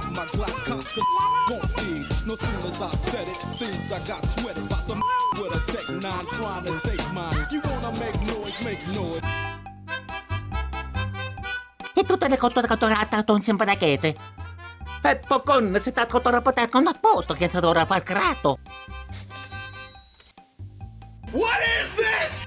got my Glock cocked, cause won't these. No sooner as I said it, seems I got sweated by some with a Tech 9 trying to take mine. You wanna make noise, make noise. E tutte le cotture catturate sono sempre da chiete. E pocon si sta cottura poter con un posto che si dovrà far creato. What is this?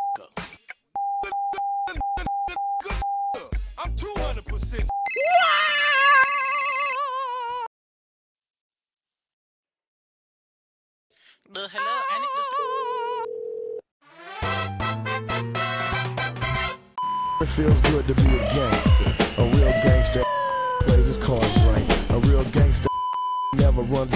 The hello, It feels good to be a gangster. A real gangster plays his cards right. A real gangster never runs.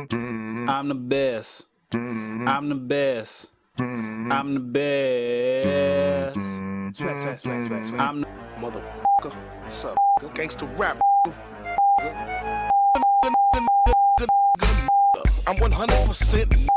I'm the best. I'm the best. I'm the best. I'm the Motherfucker. What's up? Gangsta rap. I'm 100%